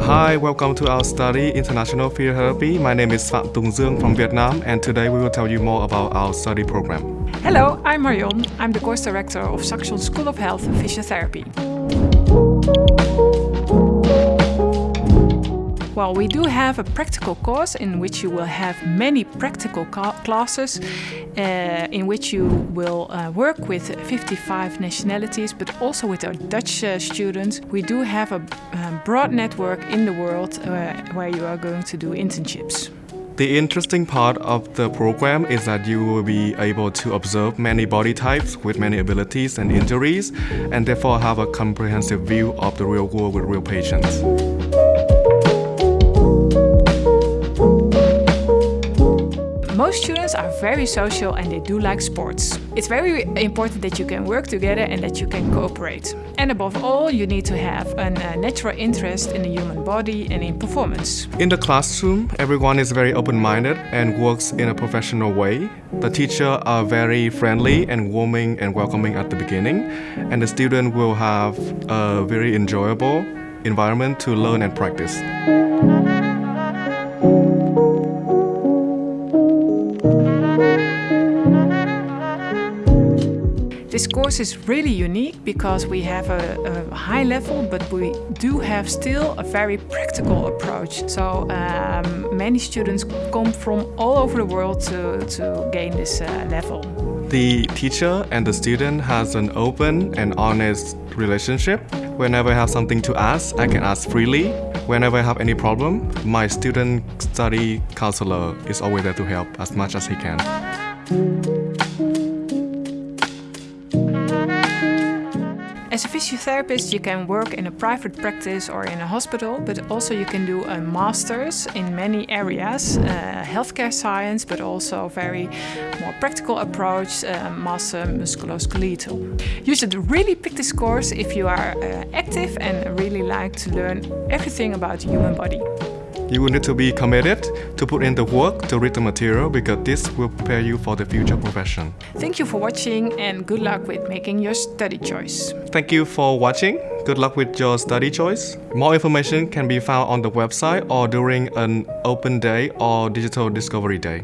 Hi, welcome to our study International Physiotherapy. My name is Phạm Tùng Dương from Vietnam and today we will tell you more about our study program. Hello, I'm Marion. I'm the course director of Saxion School of Health Physiotherapy. Well, we do have a practical course in which you will have many practical classes uh, in which you will uh, work with 55 nationalities, but also with our Dutch uh, students. We do have a broad network in the world uh, where you are going to do internships. The interesting part of the program is that you will be able to observe many body types with many abilities and injuries, and therefore have a comprehensive view of the real world with real patients. Students are very social and they do like sports. It's very important that you can work together and that you can cooperate. And above all, you need to have a uh, natural interest in the human body and in performance. In the classroom, everyone is very open-minded and works in a professional way. The teachers are very friendly and warming and welcoming at the beginning, and the student will have a very enjoyable environment to learn and practice. This course is really unique because we have a, a, high level, but we do have still a very practical approach. So um, many students come from all over the world to, to gain this uh, level. The teacher and the student has an open and honest relationship. Whenever I have something to ask, I can ask freely. Whenever I have any problem, my student study counselor is always there to help as much as he can. As a physiotherapist, you can work in a private practice or in a hospital, but also you can do a master's in many areas, uh, healthcare science, but also very more practical approach, uh, master musculoskeletal. You should really pick this course if you are uh, active and really like to learn everything about the human body. You will need to be committed to put in the work to read the material because this will prepare you for the future profession. Thank you for watching and good luck with making your study choice. Thank you for watching. Good luck with your study choice. More information can be found on the website or during an open day or digital discovery day.